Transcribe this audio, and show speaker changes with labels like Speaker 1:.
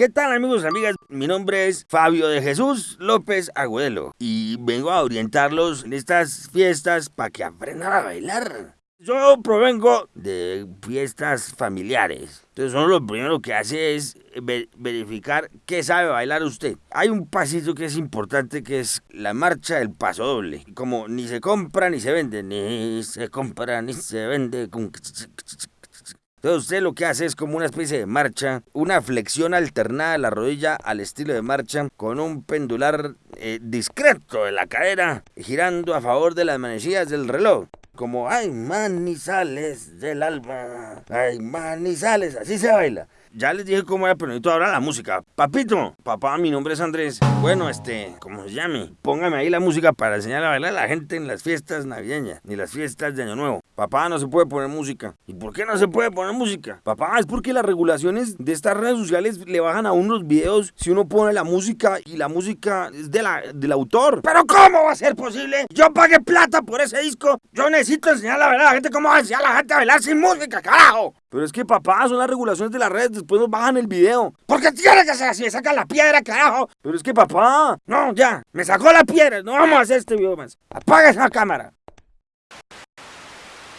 Speaker 1: ¿Qué tal amigos amigas? Mi nombre es Fabio de Jesús López Agudelo y vengo a orientarlos en estas fiestas para que aprendan a bailar. Yo provengo de fiestas familiares. Entonces uno lo primero que hace es verificar qué sabe bailar usted. Hay un pasito que es importante que es la marcha del paso doble. Como ni se compra ni se vende, ni se compra ni se vende. Entonces usted lo que hace es como una especie de marcha, una flexión alternada de la rodilla al estilo de marcha, con un pendular eh, discreto de la cadera, girando a favor de las manecillas del reloj. Como, ay, manizales del alma, ay, manizales, así se baila. Ya les dije cómo era, pero necesito ahora la música. Papito, papá, mi nombre es Andrés. Bueno, este, como se llame, póngame ahí la música para enseñar a bailar a la gente en las fiestas navideñas, ni las fiestas de Año Nuevo. Papá, no se puede poner música. ¿Y por qué no se puede poner música? Papá, es porque las regulaciones de estas redes sociales le bajan a unos videos si uno pone la música y la música es de la, del autor. ¿Pero cómo va a ser posible? Yo pagué plata por ese disco. Yo necesito enseñar a la gente cómo va a enseñar a la gente a bailar sin música, carajo. Pero es que papá, son las regulaciones de las redes, después nos bajan el video. ¿Por qué tiene que ser así? Me sacan la piedra, carajo. Pero es que papá, no, ya, me sacó la piedra, no vamos a hacer este video más. Apaga esa cámara.